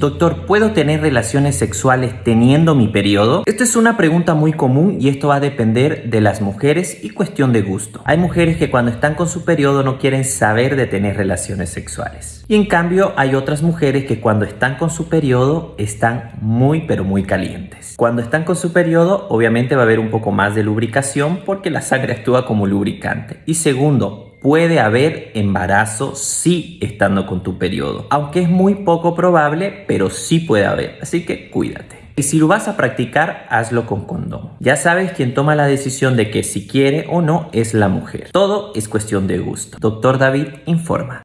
Doctor, ¿puedo tener relaciones sexuales teniendo mi periodo? Esta es una pregunta muy común y esto va a depender de las mujeres y cuestión de gusto. Hay mujeres que cuando están con su periodo no quieren saber de tener relaciones sexuales. Y en cambio hay otras mujeres que cuando están con su periodo están muy pero muy calientes. Cuando están con su periodo obviamente va a haber un poco más de lubricación porque la sangre actúa como lubricante. Y segundo, puede haber embarazo sí estando con tu periodo. Aunque es muy poco probable, pero sí puede haber. Así que cuídate. Y si lo vas a practicar, hazlo con condón. Ya sabes quién toma la decisión de que si quiere o no es la mujer. Todo es cuestión de gusto. Doctor David informa.